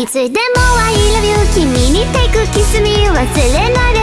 いつでも I love you 君に take kiss me 忘れないか